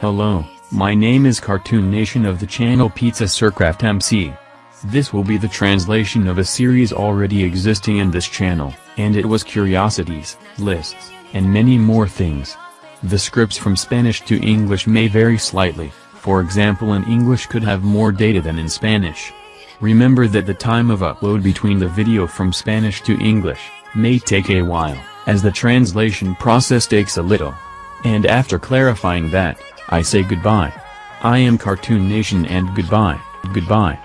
Hello, my name is Cartoon Nation of the channel Pizza Sircraft MC. This will be the translation of a series already existing in this channel, and it was curiosities, lists, and many more things. The scripts from Spanish to English may vary slightly, for example in English could have more data than in Spanish. Remember that the time of upload between the video from Spanish to English, may take a while, as the translation process takes a little. And after clarifying that, I say goodbye. I am Cartoon Nation and goodbye, goodbye.